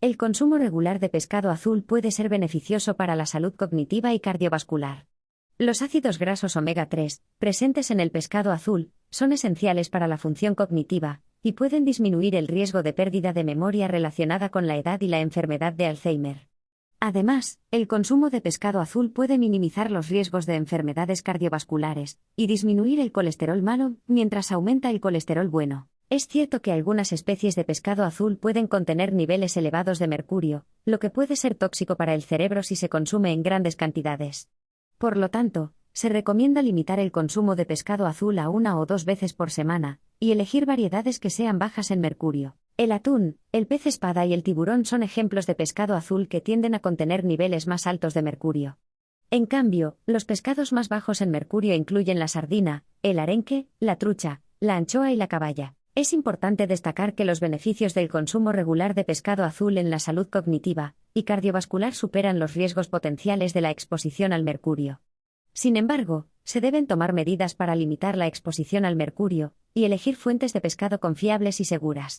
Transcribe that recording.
El consumo regular de pescado azul puede ser beneficioso para la salud cognitiva y cardiovascular. Los ácidos grasos omega 3, presentes en el pescado azul, son esenciales para la función cognitiva, y pueden disminuir el riesgo de pérdida de memoria relacionada con la edad y la enfermedad de Alzheimer. Además, el consumo de pescado azul puede minimizar los riesgos de enfermedades cardiovasculares y disminuir el colesterol malo mientras aumenta el colesterol bueno. Es cierto que algunas especies de pescado azul pueden contener niveles elevados de mercurio, lo que puede ser tóxico para el cerebro si se consume en grandes cantidades. Por lo tanto, se recomienda limitar el consumo de pescado azul a una o dos veces por semana, y elegir variedades que sean bajas en mercurio. El atún, el pez espada y el tiburón son ejemplos de pescado azul que tienden a contener niveles más altos de mercurio. En cambio, los pescados más bajos en mercurio incluyen la sardina, el arenque, la trucha, la anchoa y la caballa. Es importante destacar que los beneficios del consumo regular de pescado azul en la salud cognitiva y cardiovascular superan los riesgos potenciales de la exposición al mercurio. Sin embargo, se deben tomar medidas para limitar la exposición al mercurio y elegir fuentes de pescado confiables y seguras.